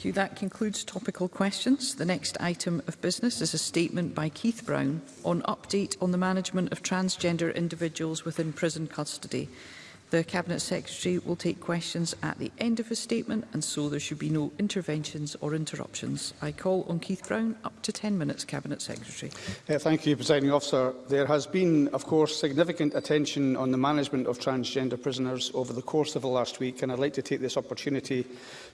Thank you. That concludes topical questions. The next item of business is a statement by Keith Brown on update on the management of transgender individuals within prison custody. The Cabinet Secretary will take questions at the end of his statement and so there should be no interventions or interruptions. I call on Keith Brown up to 10 minutes, Cabinet Secretary. Uh, thank you, Presiding Officer. There has been, of course, significant attention on the management of transgender prisoners over the course of the last week and I'd like to take this opportunity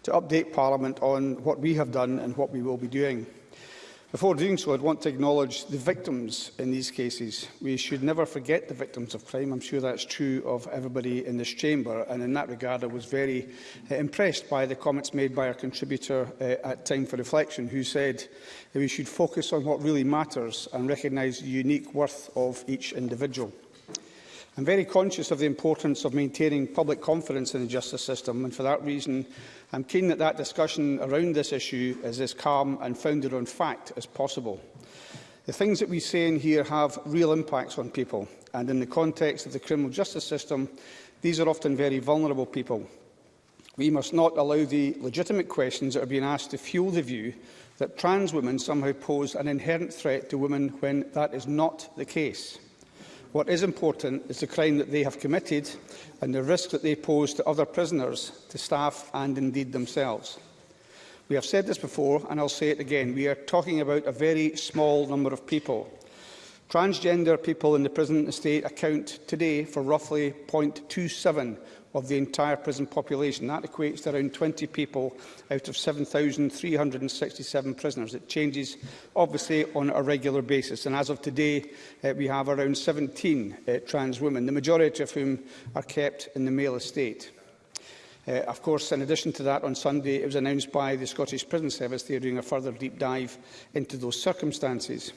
to update Parliament on what we have done and what we will be doing. Before doing so, I'd want to acknowledge the victims in these cases. We should never forget the victims of crime. I'm sure that's true of everybody in this chamber. And in that regard, I was very uh, impressed by the comments made by our contributor uh, at Time for Reflection, who said that we should focus on what really matters and recognise the unique worth of each individual. I'm very conscious of the importance of maintaining public confidence in the justice system, and for that reason, I'm keen that that discussion around this issue is as calm and founded on fact as possible. The things that we say in here have real impacts on people, and in the context of the criminal justice system, these are often very vulnerable people. We must not allow the legitimate questions that are being asked to fuel the view that trans women somehow pose an inherent threat to women when that is not the case. What is important is the crime that they have committed and the risk that they pose to other prisoners, to staff and indeed themselves. We have said this before, and I'll say it again. We are talking about a very small number of people. Transgender people in the prison estate account today for roughly 0.27 of the entire prison population. That equates to around 20 people out of 7,367 prisoners. It changes, obviously, on a regular basis. And as of today, uh, we have around 17 uh, trans women, the majority of whom are kept in the male estate. Uh, of course, in addition to that, on Sunday it was announced by the Scottish Prison Service they are doing a further deep dive into those circumstances.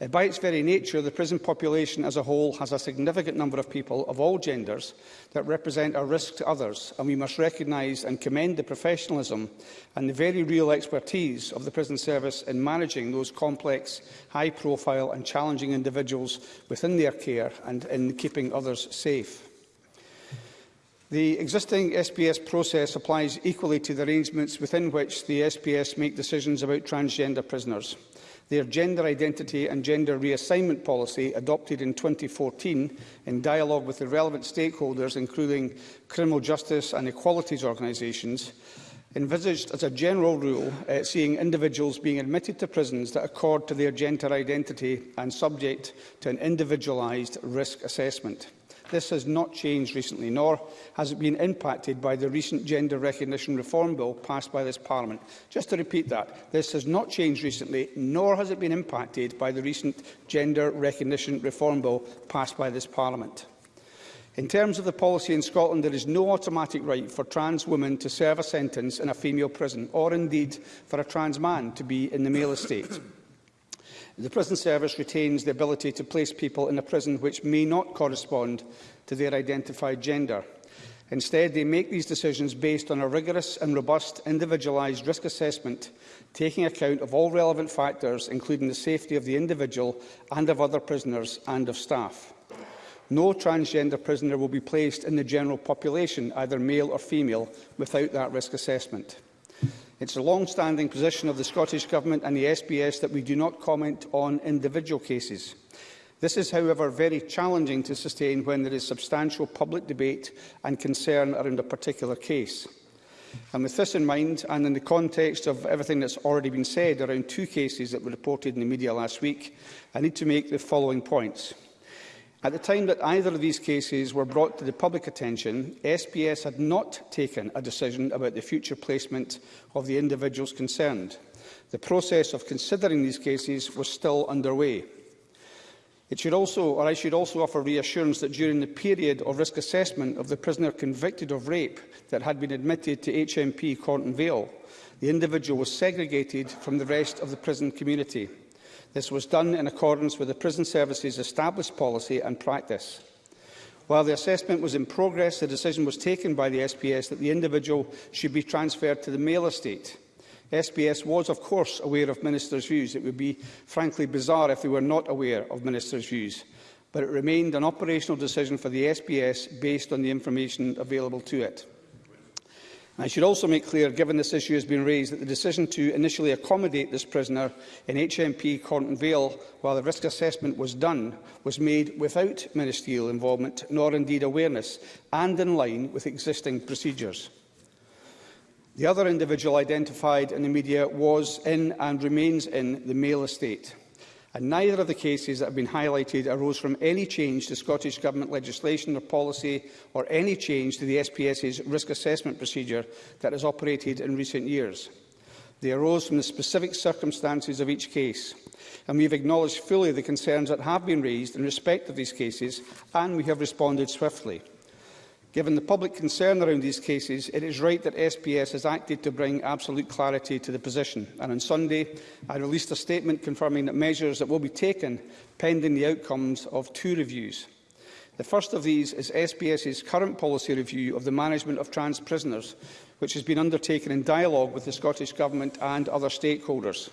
Uh, by its very nature, the prison population as a whole has a significant number of people of all genders that represent a risk to others, and we must recognise and commend the professionalism and the very real expertise of the prison service in managing those complex, high-profile and challenging individuals within their care and in keeping others safe. The existing SPS process applies equally to the arrangements within which the SPS make decisions about transgender prisoners. Their gender identity and gender reassignment policy, adopted in 2014 in dialogue with the relevant stakeholders, including criminal justice and equalities organisations, envisaged as a general rule uh, seeing individuals being admitted to prisons that accord to their gender identity and subject to an individualised risk assessment. This has not changed recently, nor has it been impacted by the recent Gender Recognition Reform Bill passed by this Parliament. Just to repeat that, this has not changed recently, nor has it been impacted by the recent Gender Recognition Reform Bill passed by this Parliament. In terms of the policy in Scotland, there is no automatic right for trans women to serve a sentence in a female prison, or indeed for a trans man to be in the male estate. The prison service retains the ability to place people in a prison which may not correspond to their identified gender. Instead, they make these decisions based on a rigorous and robust individualised risk assessment, taking account of all relevant factors, including the safety of the individual and of other prisoners and of staff. No transgender prisoner will be placed in the general population, either male or female, without that risk assessment. It's a long-standing position of the Scottish Government and the SBS that we do not comment on individual cases. This is, however, very challenging to sustain when there is substantial public debate and concern around a particular case. And with this in mind, and in the context of everything that's already been said around two cases that were reported in the media last week, I need to make the following points. At the time that either of these cases were brought to the public attention, SPS had not taken a decision about the future placement of the individuals concerned. The process of considering these cases was still underway. It should also, or I should also offer reassurance that during the period of risk assessment of the prisoner convicted of rape that had been admitted to HMP Corton Vale, the individual was segregated from the rest of the prison community. This was done in accordance with the prison service's established policy and practice. While the assessment was in progress, the decision was taken by the SPS that the individual should be transferred to the male estate. SPS was, of course, aware of ministers' views. It would be, frankly, bizarre if they were not aware of ministers' views. But it remained an operational decision for the SPS based on the information available to it. I should also make clear, given this issue has been raised, that the decision to initially accommodate this prisoner in HMP Corton Vale while the risk assessment was done was made without ministerial involvement, nor indeed awareness, and in line with existing procedures. The other individual identified in the media was in and remains in the male estate and neither of the cases that have been highlighted arose from any change to Scottish Government legislation or policy or any change to the SPS's risk assessment procedure that has operated in recent years. They arose from the specific circumstances of each case, and we have acknowledged fully the concerns that have been raised in respect of these cases, and we have responded swiftly. Given the public concern around these cases, it is right that SPS has acted to bring absolute clarity to the position. And on Sunday, I released a statement confirming that measures that will be taken pending the outcomes of two reviews. The first of these is SPS's current policy review of the management of trans prisoners, which has been undertaken in dialogue with the Scottish Government and other stakeholders.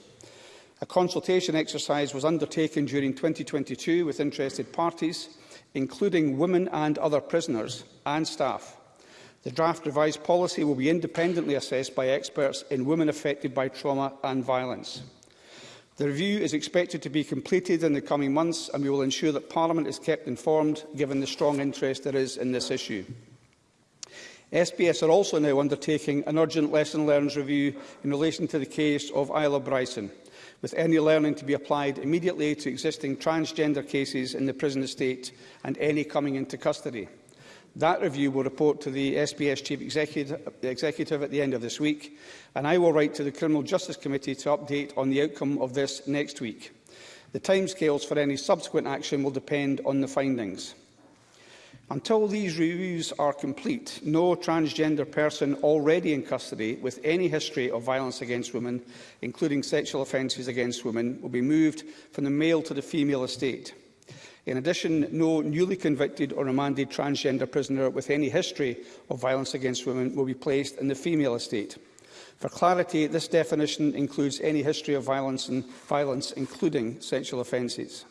A consultation exercise was undertaken during 2022 with interested parties, including women and other prisoners and staff. The draft revised policy will be independently assessed by experts in women affected by trauma and violence. The review is expected to be completed in the coming months and we will ensure that Parliament is kept informed given the strong interest there is in this issue. SBS are also now undertaking an urgent lesson learned review in relation to the case of Isla Bryson with any learning to be applied immediately to existing transgender cases in the prison estate and any coming into custody. That review will report to the SBS Chief Executive, Executive at the end of this week, and I will write to the Criminal Justice Committee to update on the outcome of this next week. The timescales for any subsequent action will depend on the findings. Until these reviews are complete, no transgender person already in custody with any history of violence against women, including sexual offences against women, will be moved from the male to the female estate. In addition, no newly convicted or remanded transgender prisoner with any history of violence against women will be placed in the female estate. For clarity, this definition includes any history of violence, and violence including sexual offences.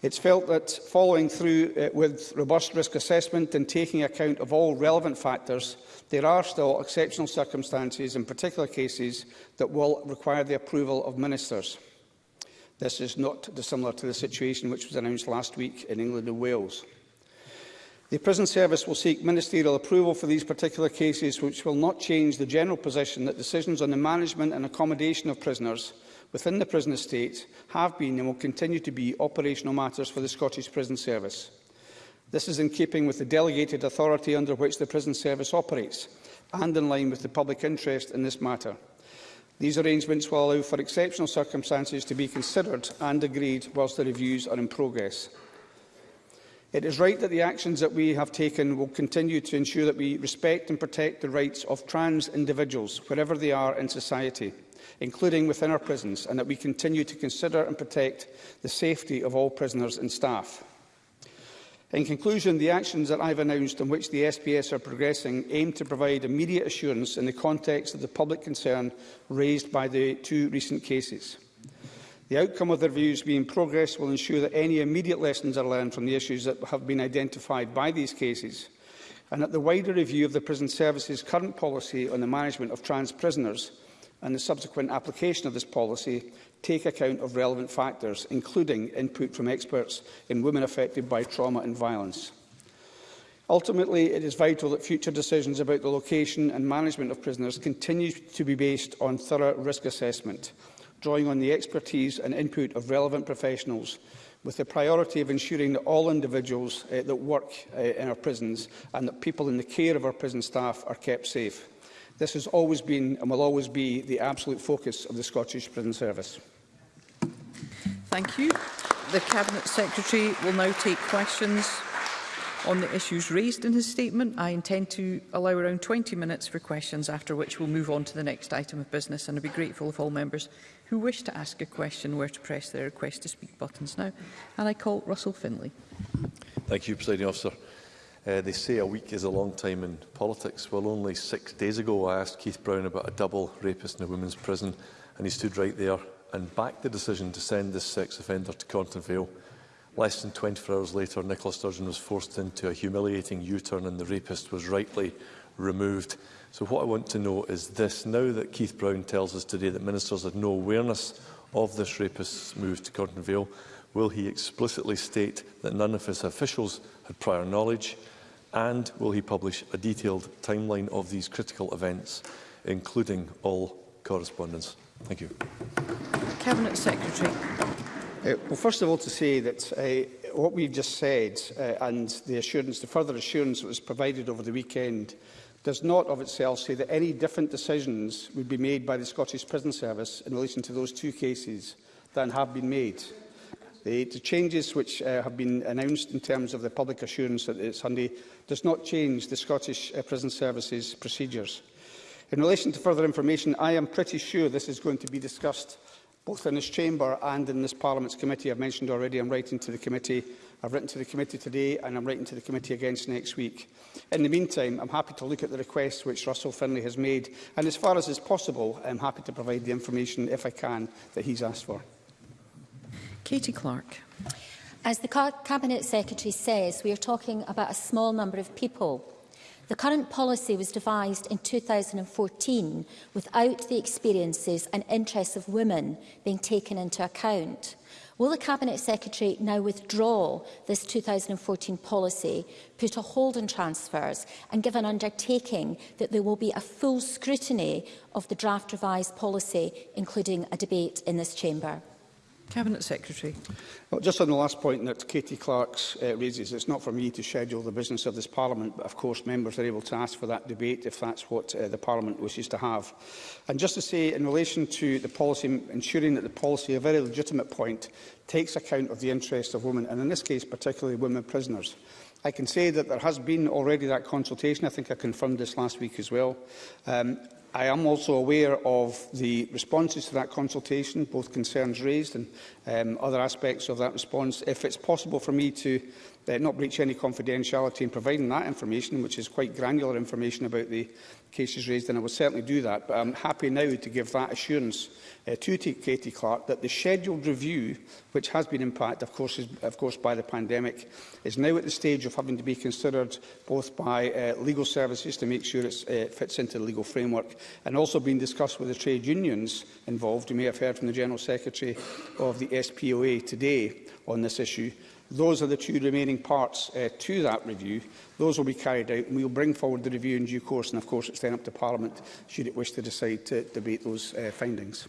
It's felt that following through uh, with robust risk assessment and taking account of all relevant factors, there are still exceptional circumstances in particular cases that will require the approval of ministers. This is not dissimilar to the situation which was announced last week in England and Wales. The prison service will seek ministerial approval for these particular cases, which will not change the general position that decisions on the management and accommodation of prisoners within the prison estate have been and will continue to be operational matters for the Scottish Prison Service. This is in keeping with the delegated authority under which the prison service operates and in line with the public interest in this matter. These arrangements will allow for exceptional circumstances to be considered and agreed whilst the reviews are in progress. It is right that the actions that we have taken will continue to ensure that we respect and protect the rights of trans individuals, wherever they are in society including within our prisons, and that we continue to consider and protect the safety of all prisoners and staff. In conclusion, the actions that I have announced and which the SPS are progressing aim to provide immediate assurance in the context of the public concern raised by the two recent cases. The outcome of the reviews being progress will ensure that any immediate lessons are learned from the issues that have been identified by these cases, and that the wider review of the prison service's current policy on the management of trans prisoners and the subsequent application of this policy take account of relevant factors, including input from experts in women affected by trauma and violence. Ultimately, it is vital that future decisions about the location and management of prisoners continue to be based on thorough risk assessment, drawing on the expertise and input of relevant professionals, with the priority of ensuring that all individuals uh, that work uh, in our prisons and that people in the care of our prison staff are kept safe. This has always been and will always be the absolute focus of the Scottish Prison Service. Thank you. The Cabinet Secretary will now take questions on the issues raised in his statement. I intend to allow around 20 minutes for questions, after which we'll move on to the next item of business. And I'd be grateful if all members who wish to ask a question were to press their request to speak buttons now. And I call Russell Finlay. Thank you, Presiding Officer. Uh, they say a week is a long time in politics. Well, only six days ago, I asked Keith Brown about a double rapist in a women's prison, and he stood right there and backed the decision to send this sex offender to Cornton Vale. Less than 24 hours later, Nicola Sturgeon was forced into a humiliating U-turn and the rapist was rightly removed. So what I want to know is this. Now that Keith Brown tells us today that ministers had no awareness of this rapist's move to Cornton Vale, will he explicitly state that none of his officials had prior knowledge, And will he publish a detailed timeline of these critical events, including all correspondence? Thank you. Cabinet Secretary. Uh, well, first of all, to say that uh, what we've just said uh, and the assurance, the further assurance that was provided over the weekend does not of itself say that any different decisions would be made by the Scottish Prison Service in relation to those two cases than have been made. The, the changes which uh, have been announced in terms of the public assurance that it's Sunday does not change the Scottish uh, Prison Services procedures. In relation to further information, I am pretty sure this is going to be discussed both in this chamber and in this Parliament's committee. I've mentioned already I'm writing to the committee. I've written to the committee today and I'm writing to the committee again next week. In the meantime, I'm happy to look at the request which Russell Finlay has made and as far as is possible, I'm happy to provide the information, if I can, that he's asked for. Katie Clark. As the Cabinet Secretary says, we are talking about a small number of people. The current policy was devised in 2014 without the experiences and interests of women being taken into account. Will the Cabinet Secretary now withdraw this 2014 policy, put a hold on transfers and give an undertaking that there will be a full scrutiny of the draft revised policy, including a debate in this chamber? Cabinet Secretary. Well, just on the last point that Katie Clark uh, raises, it's not for me to schedule the business of this Parliament, but of course members are able to ask for that debate if that's what uh, the Parliament wishes to have. And just to say, in relation to the policy, ensuring that the policy, a very legitimate point, takes account of the interests of women, and in this case particularly women prisoners. I can say that there has been already that consultation. I think I confirmed this last week as well. Um, I am also aware of the responses to that consultation, both concerns raised and um, other aspects of that response. If it's possible for me to uh, not breach any confidentiality in providing that information, which is quite granular information about the cases raised, and I will certainly do that, but I'm happy now to give that assurance uh, to Katie Clark that the scheduled review, which has been impacted, of course, is, of course, by the pandemic, is now at the stage of having to be considered both by uh, legal services to make sure it uh, fits into the legal framework, and also being discussed with the trade unions involved. You may have heard from the General Secretary of the SPOA today on this issue. Those are the two remaining parts uh, to that review. Those will be carried out and we will bring forward the review in due course and of course it's then up to Parliament should it wish to decide to debate those uh, findings.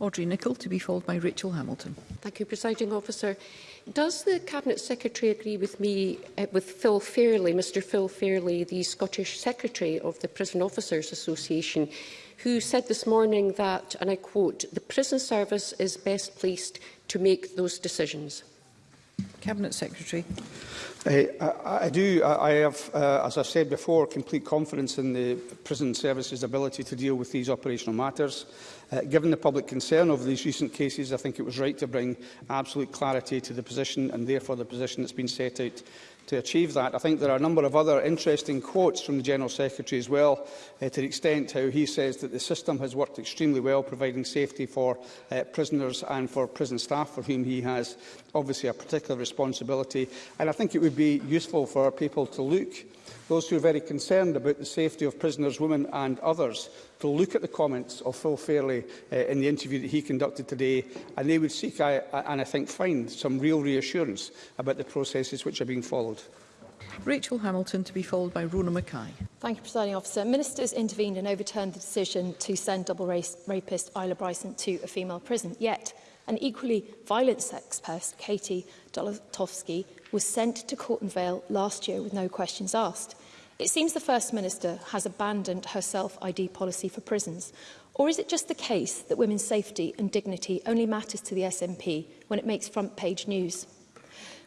Audrey Nicholl to be followed by Rachel Hamilton. Thank you, Presiding Officer. Does the Cabinet Secretary agree with me, uh, with Phil Fairley, Mr Phil Fairley, the Scottish Secretary of the Prison Officers Association, who said this morning that, and I quote, the prison service is best placed to make those decisions? Cabinet Secretary. Uh, I, I do. I, I have, uh, as I said before, complete confidence in the prison services' ability to deal with these operational matters. Uh, given the public concern over these recent cases, I think it was right to bring absolute clarity to the position and therefore the position that's been set out to achieve that. I think there are a number of other interesting quotes from the General Secretary as well, uh, to the extent how he says that the system has worked extremely well, providing safety for uh, prisoners and for prison staff, for whom he has obviously a particular responsibility. And I think it would be useful for people to look those who are very concerned about the safety of prisoners, women and others to look at the comments of Phil Fairley uh, in the interview that he conducted today, and they would seek, I, and I think find, some real reassurance about the processes which are being followed. Rachel Hamilton to be followed by Rona Mackay. Thank you, Presiding Officer. Ministers intervened and overturned the decision to send double race rapist Isla Bryson to a female prison. Yet, An equally violent sex person, Katie Dolotowski, was sent to Court and Vale last year with no questions asked. It seems the First Minister has abandoned her self-ID policy for prisons. Or is it just the case that women's safety and dignity only matters to the SNP when it makes front-page news?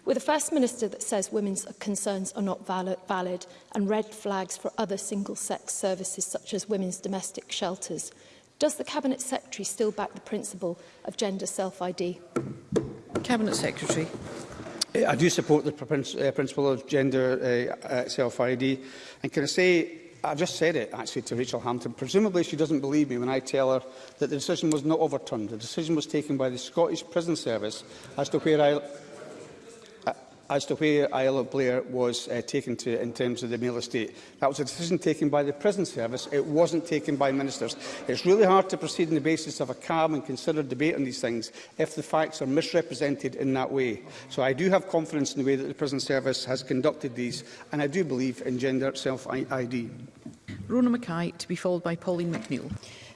With a First Minister that says women's concerns are not valid and red flags for other single-sex services such as women's domestic shelters, Does the Cabinet Secretary still back the principle of gender self-ID? Cabinet Secretary. Eh, I do support the eh, principle of gender eh, self-ID. And can I say, I've just said it actually to Rachel Hampton, presumably she doesn't believe me when I tell her that the decision was not overturned. The decision was taken by the Scottish Prison Service as to where I as to where Isle of Blair was uh, taken to in terms of the male estate. That was a decision taken by the prison service. It wasn't taken by ministers. It's really hard to proceed on the basis of a calm and considered debate on these things if the facts are misrepresented in that way. So I do have confidence in the way that the prison service has conducted these, and I do believe in gender self-ID. Rona Mackay, to be followed by Pauline McNeill.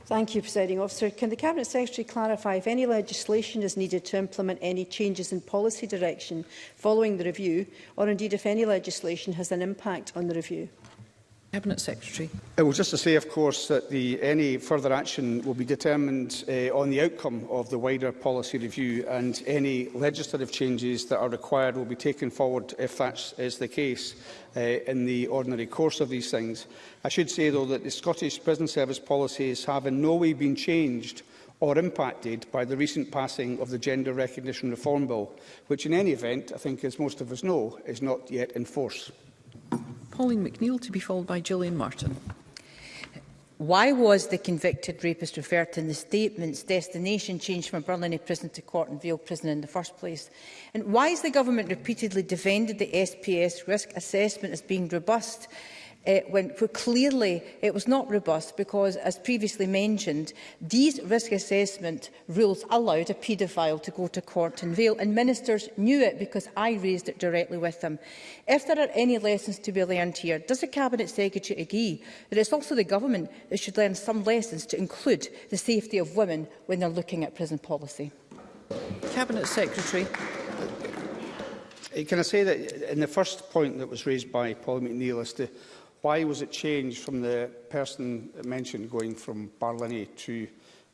Thank you, Presiding Officer. Can the Cabinet Secretary clarify if any legislation is needed to implement any changes in policy direction following the review, or indeed if any legislation has an impact on the review? Cabinet Secretary. Well, just to say, of course, that the, any further action will be determined uh, on the outcome of the wider policy review and any legislative changes that are required will be taken forward if that is the case uh, in the ordinary course of these things. I should say, though, that the Scottish Prison Service policies have in no way been changed or impacted by the recent passing of the Gender Recognition Reform Bill, which in any event, I think, as most of us know, is not yet in force. Pauline McNeill to be followed by Gillian Martin. Why was the convicted rapist referred to in the statement's destination changed from Burnley prison to and Vale prison in the first place? And why has the government repeatedly defended the SPS risk assessment as being robust uh, when, for clearly it was not robust because, as previously mentioned, these risk assessment rules allowed a paedophile to go to court in Vale, and ministers knew it because I raised it directly with them. If there are any lessons to be learned here, does the Cabinet Secretary agree that it's also the government that should learn some lessons to include the safety of women when they're looking at prison policy? Cabinet Secretary. Uh, can I say that in the first point that was raised by Paul McNeill as to Why was it changed from the person mentioned going from Barlinnie to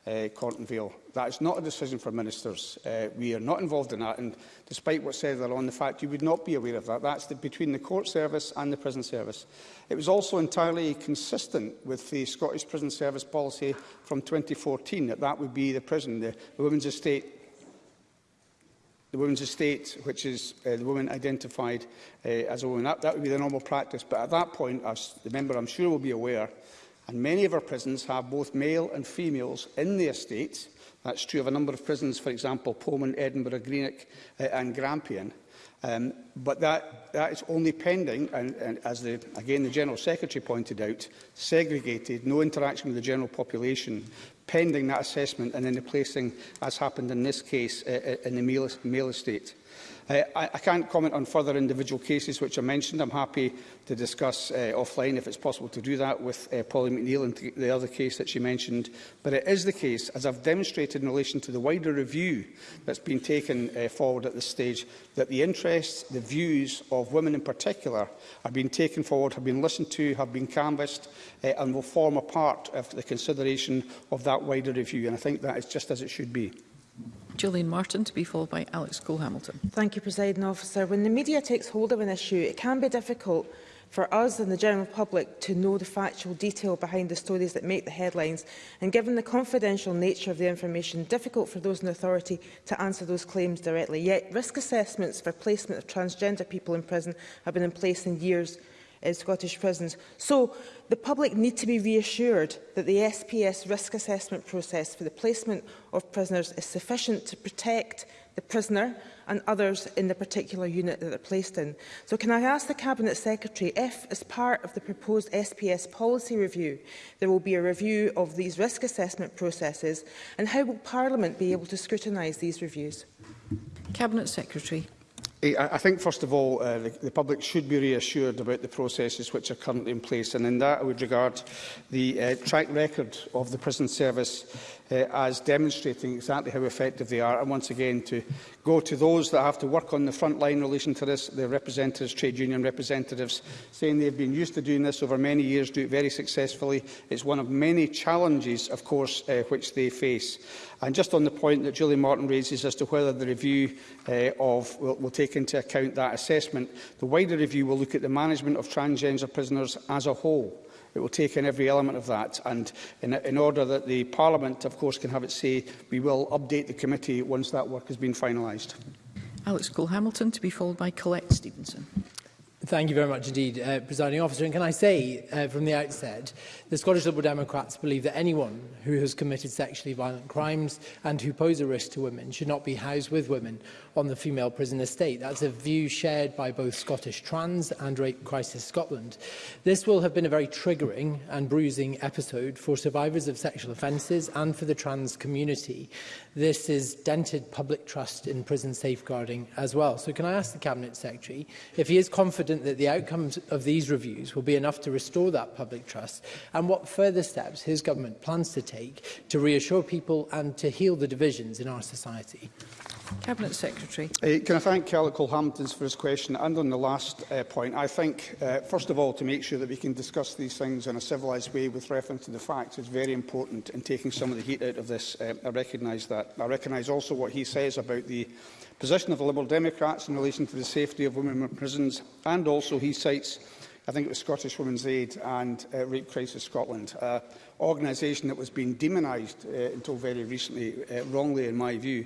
uh, eh, Corton Vale? That is not a decision for ministers. Uh, we are not involved in that. And despite what said there on the fact, you would not be aware of that. That's the, between the court service and the prison service. It was also entirely consistent with the Scottish prison service policy from 2014 that that would be the prison, the, the women's estate the woman's estate, which is uh, the woman identified uh, as a woman. That, that would be the normal practice. But at that point, as the member I'm sure will be aware, and many of our prisons have both male and females in the estate. That's true of a number of prisons, for example, Pullman, Edinburgh, Greenock uh, and Grampian. Um, but that, that is only pending, and, and as the, again the General Secretary pointed out, segregated, no interaction with the general population, pending that assessment and then the placing, as happened in this case, uh, uh in the male, male estate. Uh, I, I can't comment on further individual cases which are mentioned. I'm happy to discuss uh, offline, if it's possible to do that, with uh, Polly McNeill and the other case that she mentioned. But it is the case, as I've demonstrated in relation to the wider review that's been taken uh, forward at this stage, that the interests, the views of women in particular, are being taken forward, have been listened to, have been canvassed, uh, and will form a part of the consideration of that wider review. And I think that is just as it should be. Julian Martin to be followed by Alex Cole-Hamilton. Thank you, President Officer. When the media takes hold of an issue, it can be difficult for us and the general public to know the factual detail behind the stories that make the headlines and given the confidential nature of the information, difficult for those in authority to answer those claims directly. Yet risk assessments for placement of transgender people in prison have been in place in years uh, Scottish prisons. So the public need to be reassured that the SPS risk assessment process for the placement of prisoners is sufficient to protect the prisoner and others in the particular unit that they're placed in. So can I ask the Cabinet Secretary if, as part of the proposed SPS policy review, there will be a review of these risk assessment processes and how will Parliament be able to scrutinise these reviews? Cabinet Secretary. I think, first of all, uh, the, the public should be reassured about the processes which are currently in place, and in that I would regard the uh, track record of the prison service uh, as demonstrating exactly how effective they are. And once again, to go to those that have to work on the front line in relation to this, their representatives, trade union representatives, saying they've been used to doing this over many years, do it very successfully. It's one of many challenges, of course, uh, which they face. And just on the point that Julie Martin raises as to whether the review uh, of will, will take into account that assessment, the wider review will look at the management of transgender prisoners as a whole. It will take in every element of that. And in, in order that the Parliament, of course, can have its say, we will update the committee once that work has been finalised. Alex Cole-Hamilton to be followed by Colette Stevenson. Thank you very much indeed, uh, Presiding Officer. And can I say uh, from the outset, the Scottish Liberal Democrats believe that anyone who has committed sexually violent crimes and who pose a risk to women should not be housed with women on the female prison estate. That's a view shared by both Scottish Trans and Rape Crisis Scotland. This will have been a very triggering and bruising episode for survivors of sexual offences and for the trans community. This is dented public trust in prison safeguarding as well. So can I ask the Cabinet Secretary if he is confident confident that the outcomes of these reviews will be enough to restore that public trust and what further steps his government plans to take to reassure people and to heal the divisions in our society. Cabinet Secretary. Uh, can I thank Calico Hamptons for his question and on the last uh, point. I think, uh, first of all, to make sure that we can discuss these things in a civilised way with reference to the facts is very important in taking some of the heat out of this. Uh, I recognise that. I recognise also what he says about the position of the Liberal Democrats in relation to the safety of women in prisons and also he cites I think it was Scottish Women's Aid and uh, Rape Crisis Scotland, an uh, organisation that was being demonised uh, until very recently, uh, wrongly in my view.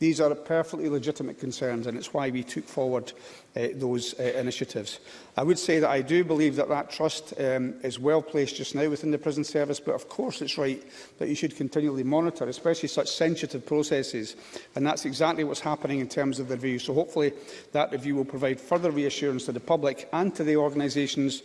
These are perfectly legitimate concerns, and it's why we took forward uh, those uh, initiatives. I would say that I do believe that that trust um, is well placed just now within the prison service, but of course it's right that you should continually monitor, especially such sensitive processes, and that's exactly what's happening in terms of the review. So hopefully that review will provide further reassurance to the public and to the organisations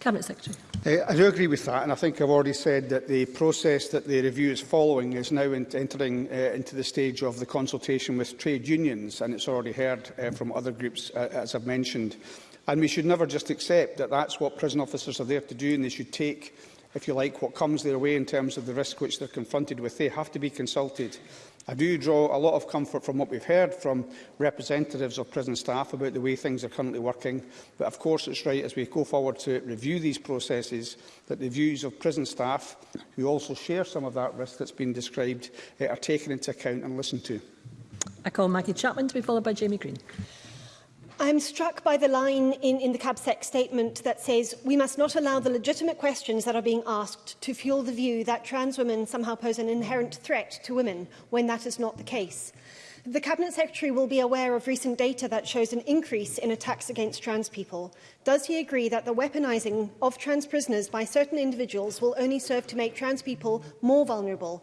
Cabinet Secretary. Eh, I do agree with that, and I think I've already said that the process that the review is following is now in entering uh, into the stage of the consultation with trade unions, and it's already heard uh, from other groups, uh, as I've mentioned. And we should never just accept that that's what prison officers are there to do, and they should take, if you like, what comes their way in terms of the risk which they're confronted with. They have to be consulted I do draw a lot of comfort from what we've heard from representatives of prison staff about the way things are currently working, but of course it's right as we go forward to review these processes that the views of prison staff, who also share some of that risk that's been described, eh, are taken into account and listened to. I call Maggie Chapman to be followed by Jamie Green. I'm struck by the line in, in the CABSEC statement that says we must not allow the legitimate questions that are being asked to fuel the view that trans women somehow pose an inherent threat to women when that is not the case. The Cabinet Secretary will be aware of recent data that shows an increase in attacks against trans people. Does he agree that the weaponising of trans prisoners by certain individuals will only serve to make trans people more vulnerable?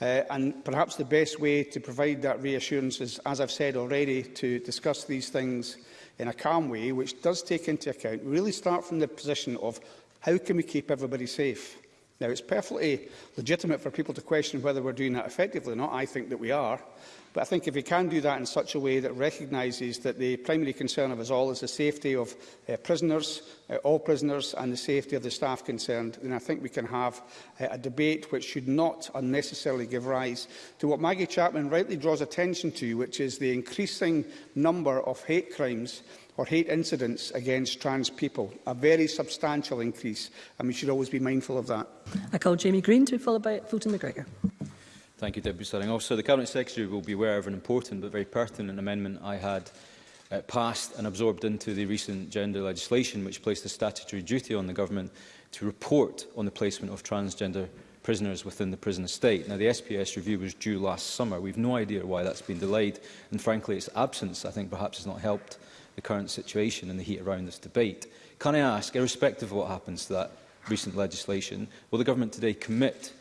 uh, and perhaps the best way to provide that reassurance is, as I've said already, to discuss these things in a calm way, which does take into account, really start from the position of how can we keep everybody safe? Now, it's perfectly legitimate for people to question whether we're doing that effectively or not. I think that we are. But I think if we can do that in such a way that recognises that the primary concern of us all is the safety of uh, prisoners, uh, all prisoners, and the safety of the staff concerned, then I think we can have uh, a debate which should not unnecessarily give rise to what Maggie Chapman rightly draws attention to, which is the increasing number of hate crimes or hate incidents against trans people, a very substantial increase, and we should always be mindful of that. I call Jamie Green to be followed by Fulton McGregor. Thank you, Deputy Starting Officer. The Cabinet Secretary will be aware of an important but very pertinent amendment I had uh, passed and absorbed into the recent gender legislation, which placed a statutory duty on the Government to report on the placement of transgender prisoners within the prison estate. Now, the SPS review was due last summer. We've no idea why that's been delayed, and frankly, its absence, I think, perhaps has not helped the current situation and the heat around this debate. Can I ask, irrespective of what happens to that recent legislation, will the Government today commit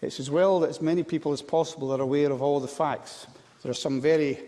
it's as well that as many people as possible are aware of all the facts. There are some very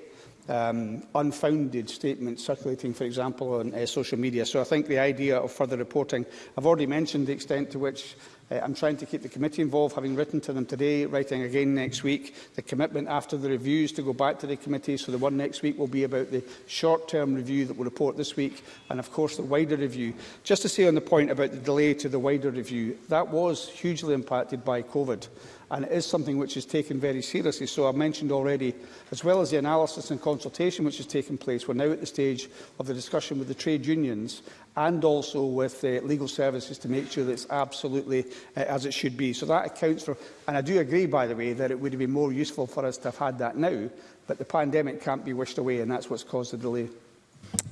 um, unfounded statements circulating, for example, on uh, social media. So I think the idea of further reporting, I've already mentioned the extent to which uh, I'm trying to keep the committee involved, having written to them today, writing again next week. The commitment after the reviews to go back to the committee, so the one next week will be about the short-term review that we'll report this week, and of course the wider review. Just to say on the point about the delay to the wider review, that was hugely impacted by COVID and it is something which is taken very seriously. So I've mentioned already, as well as the analysis and consultation which has taken place, we're now at the stage of the discussion with the trade unions and also with uh, legal services to make sure that it's absolutely uh, as it should be. So that accounts for, and I do agree, by the way, that it would have been more useful for us to have had that now, but the pandemic can't be wished away, and that's what's caused the delay.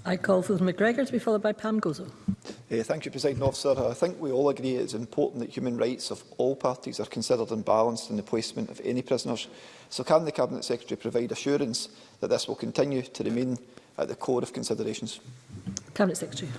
I call Phil McGregor to be followed by Pam Gozo. Uh, thank you, President Officer. I think we all agree it is important that human rights of all parties are considered and balanced in the placement of any prisoners. So can the Cabinet Secretary provide assurance that this will continue to remain at the core of considerations? Cabinet Secretary.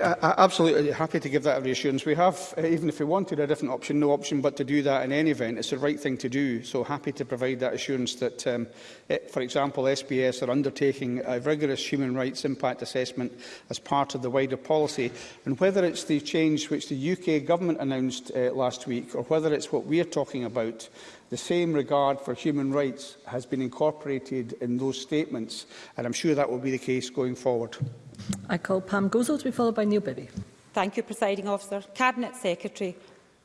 Uh, absolutely happy to give that reassurance. We have, uh, even if we wanted a different option, no option but to do that in any event. It's the right thing to do. So happy to provide that assurance that, um, it, eh, for example, SBS are undertaking a rigorous human rights impact assessment as part of the wider policy. And whether it's the change which the UK government announced uh, last week or whether it's what we're talking about, The same regard for human rights has been incorporated in those statements, and I'm sure that will be the case going forward. I call Pam Gozel to be followed by Neil Bibby. Thank you, Presiding Officer. Cabinet Secretary,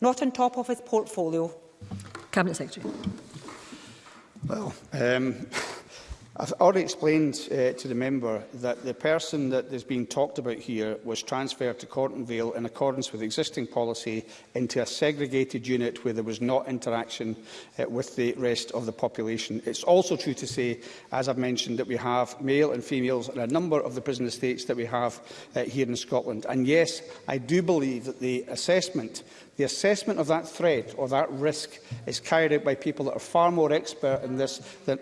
not on top of his portfolio? Cabinet Secretary. Well, um, I've already explained uh, to the member that the person that is being talked about here was transferred to Corton Vale in accordance with existing policy into a segregated unit where there was not interaction uh, with the rest of the population. It's also true to say, as I've mentioned, that we have male and females in a number of the prison estates that we have uh, here in Scotland. And yes, I do believe that the assessment The assessment of that threat or that risk is carried out by people that are far more expert in this than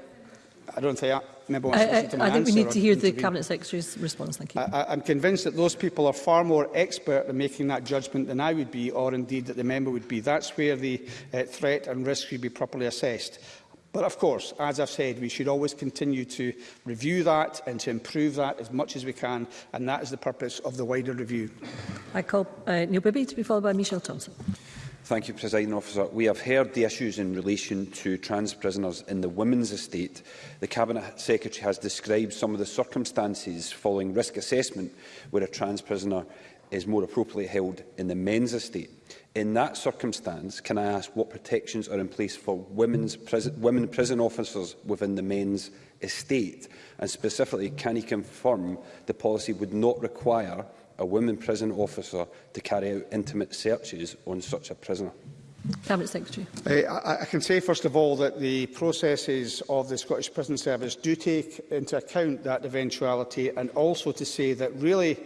I don't think I, member I, I, to I, I think we need to hear the Cabinet Secretary's response. Thank you. I, I'm convinced that those people are far more expert in making that judgment than I would be, or indeed that the member would be. That's where the uh, threat and risk should be properly assessed. But of course, as I've said, we should always continue to review that and to improve that as much as we can, and that is the purpose of the wider review. I call uh, Neil Bibby to be followed by Michelle Thompson. Thank you, President Officer. We have heard the issues in relation to trans prisoners in the women's estate. The Cabinet Secretary has described some of the circumstances following risk assessment where a trans prisoner is more appropriately held in the men's estate. In that circumstance, can I ask what protections are in place for women's prison, women prison officers within the men's estate? And specifically, can he confirm the policy would not require a women prison officer to carry out intimate searches on such a prisoner? Cabinet Secretary. Uh, I, I can say, first of all, that the processes of the Scottish Prison Service do take into account that eventuality and also to say that really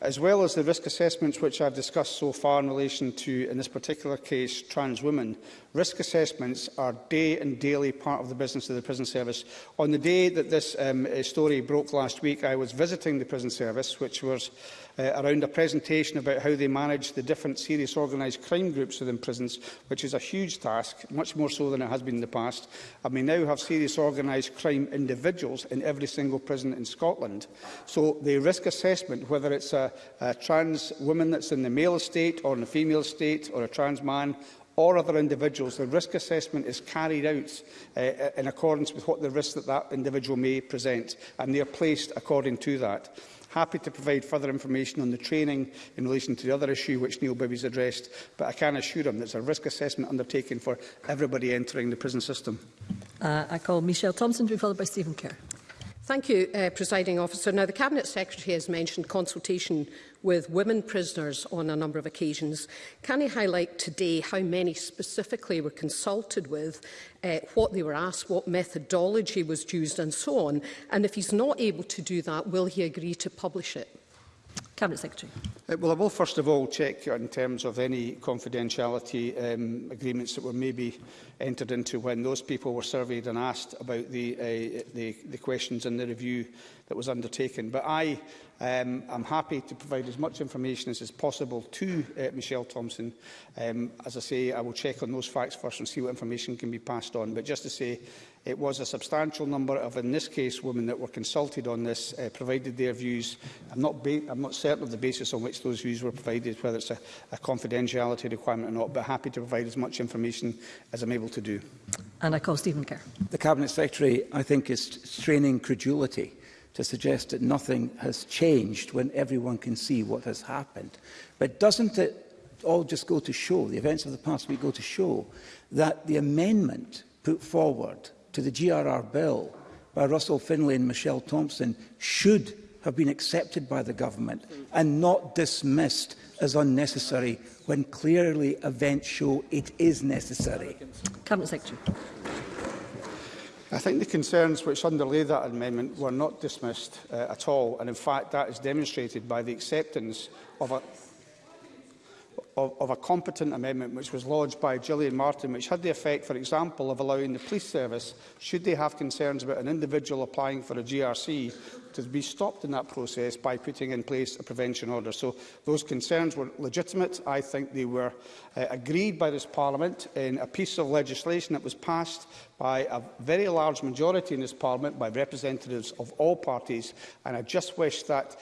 as well as the risk assessments which I've discussed so far in relation to, in this particular case, trans women, risk assessments are day and daily part of the business of the prison service. On the day that this um, uh, story broke last week, I was visiting the prison service, which was uh, around a presentation about how they manage the different serious organised crime groups within prisons, which is a huge task, much more so than it has been in the past. And we now have serious organised crime individuals in every single prison in Scotland. So the risk assessment, whether it's a a, trans woman that's in the male estate or in the female estate or a trans man or other individuals, the risk assessment is carried out uh, uh, in accordance with what the risk that that individual may present, and they are placed according to that. Happy to provide further information on the training in relation to the other issue which Neil has addressed, but I can assure him there's a risk assessment undertaken for everybody entering the prison system. Uh, I call Michelle Thompson to be followed by Stephen Kerr. Thank you, uh, Presiding Officer. Now, the Cabinet Secretary has mentioned consultation with women prisoners on a number of occasions. Can he highlight today how many specifically were consulted with, uh, what they were asked, what methodology was used and so on? And if he's not able to do that, will he agree to publish it? Cabinet Secretary. Uh, well, I will first of all check in terms of any confidentiality um, agreements that were maybe entered into when those people were surveyed and asked about the, uh, the, the questions in the review that was undertaken. But I um, happy to provide as much information as is possible to uh, Michelle Thompson. Um, as I say, I will check on those facts first and see what information can be passed on. But just to say, It was a substantial number of, in this case, women that were consulted on this, uh, provided their views. I'm not, I'm not certain of the basis on which those views were provided, whether it's a, a confidentiality requirement or not, but happy to provide as much information as I'm able to do. And I call Stephen Kerr. The Cabinet Secretary, I think, is straining credulity to suggest that nothing has changed when everyone can see what has happened. But doesn't it all just go to show, the events of the past week go to show, that the amendment put forward to the GRR bill by Russell Finlay and Michelle Thompson should have been accepted by the government and not dismissed as unnecessary when clearly events show it is necessary. Cabinet Secretary. I think the concerns which underlay that amendment were not dismissed uh, at all, and in fact that is demonstrated by the acceptance of a of, of a competent amendment which was lodged by Gillian Martin, which had the effect, for example, of allowing the police service, should they have concerns about an individual applying for a GRC, to be stopped in that process by putting in place a prevention order. So those concerns were legitimate. I think they were uh, agreed by this Parliament in a piece of legislation that was passed by a very large majority in this Parliament, by representatives of all parties, and I just wish that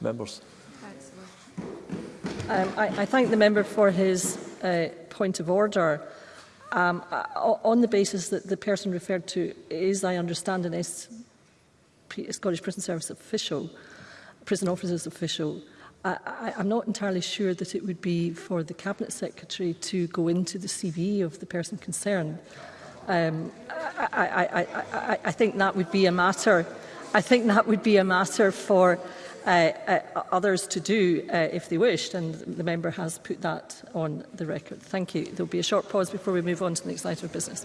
members? Um, I, I thank the member for his uh, point of order um, on the basis that the person referred to is, I understand, an SP, Scottish Prison Service official, prison officers official, I, I'm not entirely sure that it would be for the Cabinet Secretary to go into the CV of the person concerned. Um, I, I, I, I, I think that would be a matter. I think that would be a matter for uh, uh, others to do uh, if they wished, and the member has put that on the record. Thank you. There will be a short pause before we move on to the next item of business.